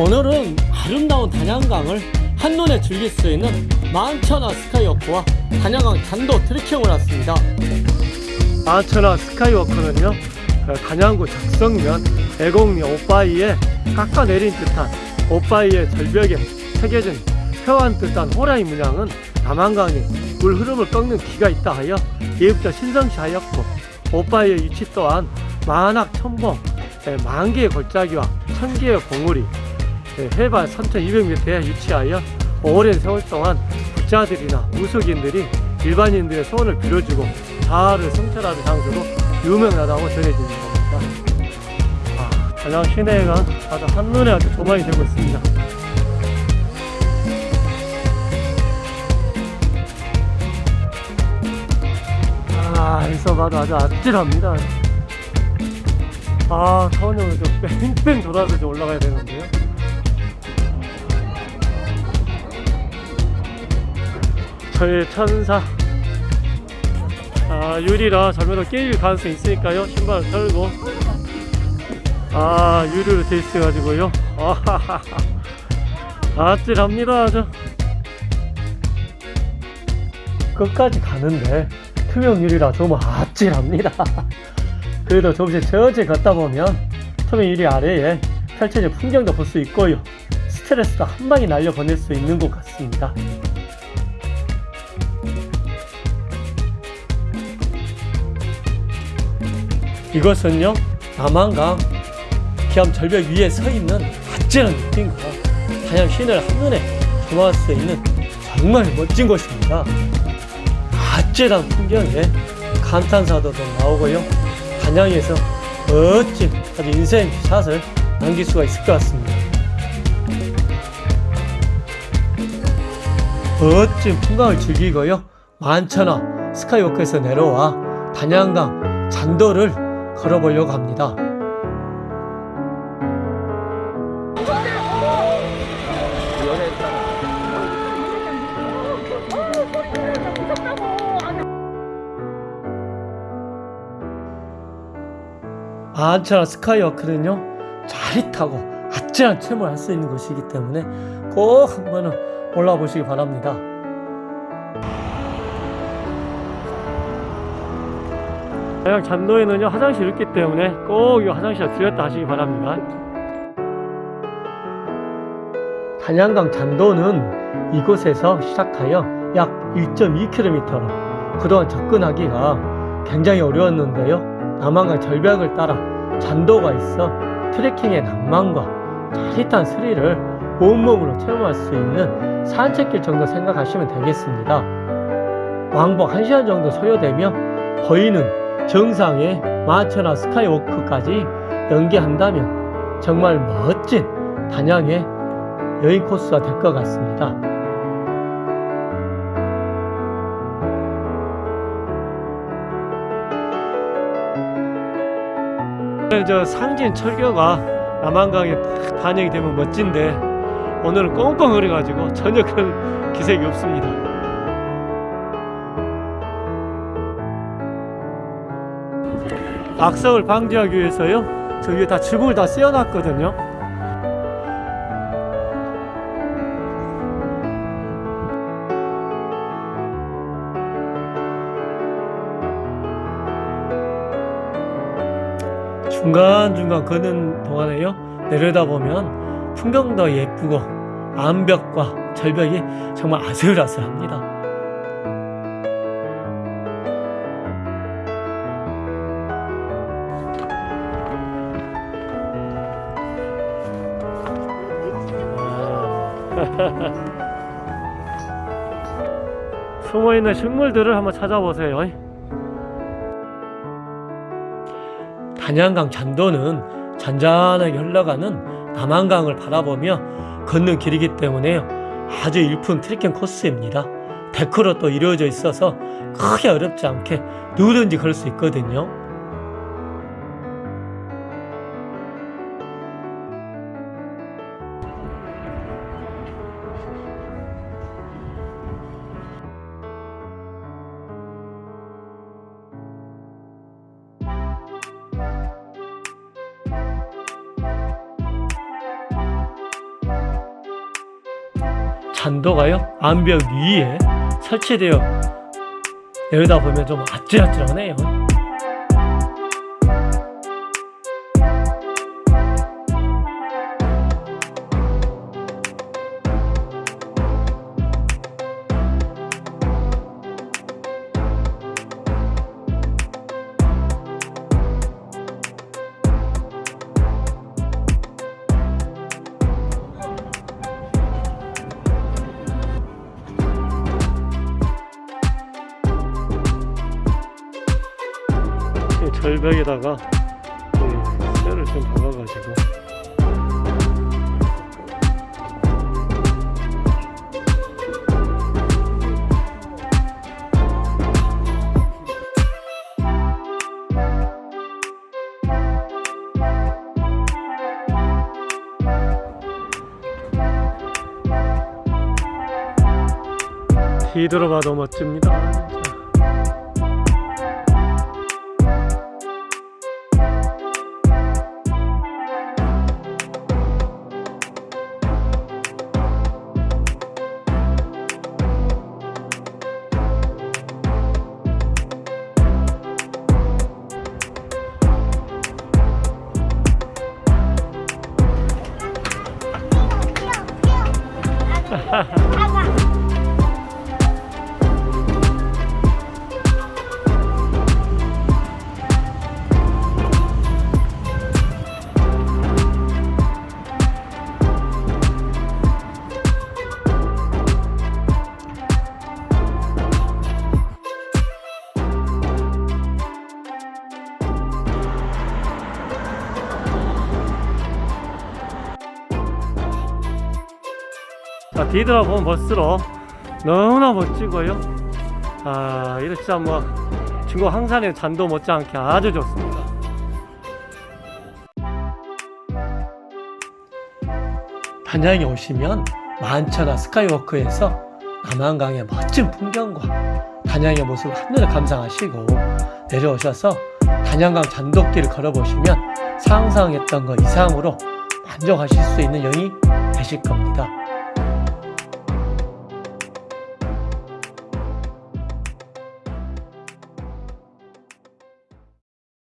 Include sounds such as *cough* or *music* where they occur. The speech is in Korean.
오늘은 아름다운 단양강을 한눈에 즐길 수 있는 만천하 스카이워크와 단양강 단도 트레킹을 왔습니다. 만천하 스카이워크는요, 그 단양구 적성면 애곡리 오빠이에 깎아내린 듯한 오빠이의 절벽에 새겨진 표한 듯한 호랑이 문양은 남한강에 물 흐름을 꺾는 기가 있다 하여 예부터 신성시 하였고 오빠이의 위치 또한 만학 천봉 예, 만 개의 골짜기와 천 개의 봉우리 예, 해발 3200m에 위치하여 오랜 세월 동안 부자들이나 무속인들이 일반인들의 소원을 빌어주고 자아를 성찰하는 장소로 유명하다고 전해지는 겁니다. 아, 단양 시내가 아주 한눈에 아주 조망이 되고 있습니다. 아, 여기서 봐도 아주 아찔합니다. 아, 서원형을 좀 뺑뺑 돌아서 좀 올라가야 되는데요. 저의 천사. 아, 유리라 잘못하면 깨질 가능성이 있으니까요. 신발을 털고. 아, 유리로 돼 있어 가지고요. 아하하하. 아찔합니다, 아주. 끝까지 가는데 투명 유리라 좀 아찔합니다. 그래도 조금씩 천천히 걷다 보면 투명 유리 아래에 펼쳐진 풍경도 볼 수 있고요. 스트레스도 한 방에 날려 보낼 수 있는 것 같습니다. 이것은요 남한강 기암 절벽 위에 서 있는 아찔한 느낌과 단양 시내를 한눈에 조망할 수 있는 정말 멋진 곳입니다. 아찔한 풍경에 감탄사도 좀 나오고요. 단양에서 멋진 아주 인생 샷을 남길 수가 있을 것 같습니다. 멋진 풍광을 즐기고요. 만천하 스카이워크에서 내려와 단양강 잔도를 걸어보려고 합니다. 만천하 스카이워크는요 자릿하고 아찔한 체험을 할 수 있는 곳이기 때문에 꼭 한번은 올라와 보시기 바랍니다. 그냥 잔도에는요 화장실이 있기 때문에 꼭 이 화장실에 들렸다 하시기 바랍니다. 단양강 잔도는 이곳에서 시작하여 약 1.2km로 그동안 접근하기가 굉장히 어려웠는데요. 남한강 절벽을 따라 잔도가 있어 트레킹의 낭만과 짜릿한 스릴을 온몸으로 체험할 수 있는 산책길 정도 생각하시면 되겠습니다. 왕복 1시간 정도 소요되며 보이는 정상의 마천하 스카이워크까지 연계한다면 정말 멋진 단양의 여행 코스가 될 것 같습니다. 저 상진 철교가 남한강에 딱 반영이 되면 멋진데 오늘은 꽁꽁 흐려가지고 전혀 그런 기색이 없습니다. 악석을 방지하기 위해서요. 저 위에 다 지붕을 다 씌워놨거든요. 중간중간 걷는 동안에요. 내려다보면 풍경도 예쁘고 암벽과 절벽이 정말 아슬아슬합니다. *laughs* 숨어있는 식물들을 한번 찾아보세요. 단양강 잔도는 잔잔하게 흘러가는 남한강을 바라보며 걷는 길이기 때문에 아주 일품 트레킹 코스입니다. 데크로 또 이루어져 있어서 크게 어렵지 않게 누구든지 걸 수 있거든요. 잔도가요 암벽 위에 설치되어 내려다 보면 좀 아찔아찔하네요. 절벽에다가 이 쇠를 좀 박아가지고 뒤돌아봐도 멋집니다. ha *laughs* ha. 진짜. 자 뒤돌아 보면 멋스러 너무나 멋지고요 아 이거 진짜 뭐 중국 항산의 잔도 못지않게 아주 좋습니다 단양에 오시면 만천하 스카이워크에서 남한강의 멋진 풍경과 단양의 모습을 한눈에 감상하시고 내려오셔서 단양강 잔도길을 걸어보시면 상상했던 것 이상으로 만족하실 수 있는 여행이 되실 겁니다.